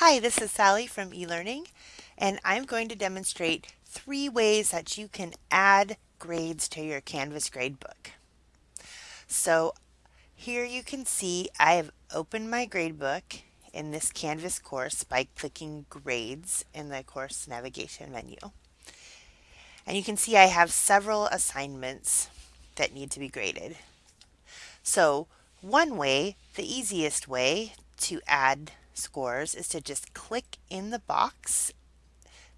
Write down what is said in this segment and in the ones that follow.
Hi, this is Sally from eLearning, and I'm going to demonstrate three ways that you can add grades to your Canvas gradebook. So here you can see I have opened my gradebook in this Canvas course by clicking Grades in the course navigation menu. And you can see I have several assignments that need to be graded. So one way, the easiest way to add scores is to just click in the box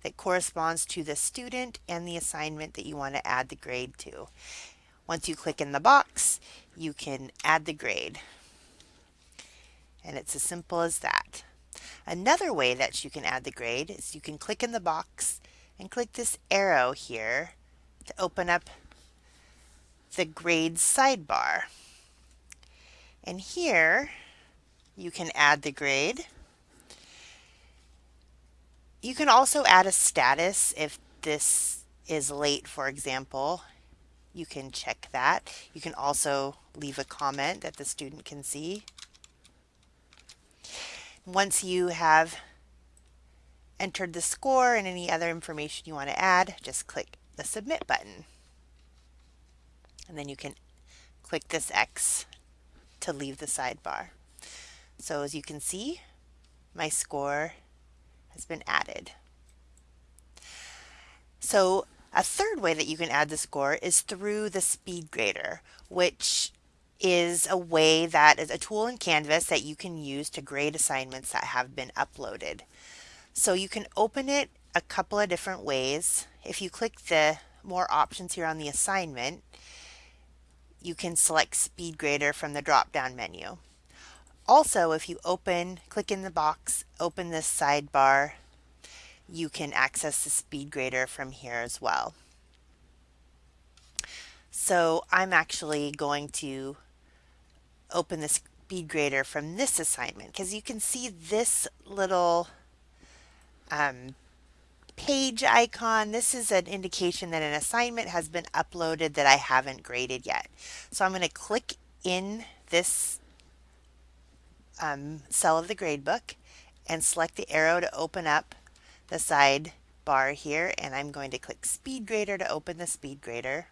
that corresponds to the student and the assignment that you want to add the grade to. Once you click in the box, you can add the grade. And it's as simple as that. Another way that you can add the grade is you can click in the box and click this arrow here to open up the grades sidebar. And here you can add the grade. You can also add a status if this is late, for example. You can check that. You can also leave a comment that the student can see. Once you have entered the score and any other information you want to add, just click the submit button. And then you can click this X to leave the sidebar. So as you can see, my score has been added. So a third way that you can add the score is through the speed grader, which is a way that is a tool in Canvas that you can use to grade assignments that have been uploaded. So you can open it a couple of different ways. If you click the more options here on the assignment, you can select speed grader from the drop down menu. Also, if you open, click in the box, open this sidebar, you can access the speed grader from here as well. So I'm actually going to open the speed grader from this assignment because you can see this little um, page icon. This is an indication that an assignment has been uploaded that I haven't graded yet. So I'm going to click in this um, cell of the gradebook and select the arrow to open up the side bar here and I'm going to click speed grader to open the speed grader.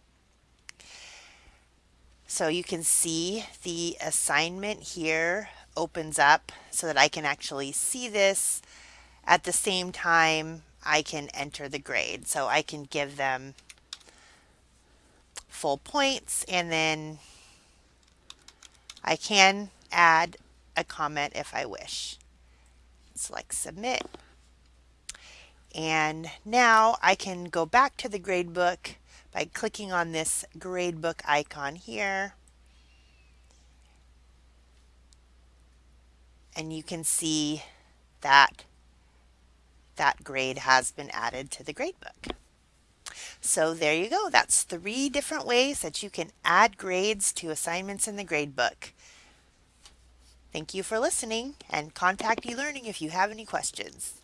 So you can see the assignment here opens up so that I can actually see this at the same time I can enter the grade. So I can give them full points and then I can add a comment if I wish. Select submit. And now I can go back to the gradebook by clicking on this gradebook icon here. And you can see that that grade has been added to the gradebook. So there you go. That's three different ways that you can add grades to assignments in the gradebook. Thank you for listening and contact eLearning if you have any questions.